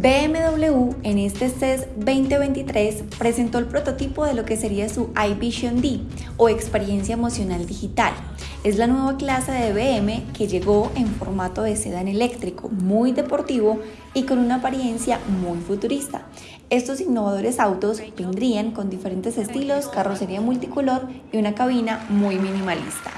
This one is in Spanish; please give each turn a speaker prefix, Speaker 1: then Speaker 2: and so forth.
Speaker 1: BMW en este CES 2023 presentó el prototipo de lo que sería su iVision D o experiencia emocional digital. Es la nueva clase de BM que llegó en formato de sedán eléctrico, muy deportivo y con una apariencia muy futurista. Estos innovadores autos vendrían con diferentes estilos, carrocería multicolor y una cabina muy minimalista.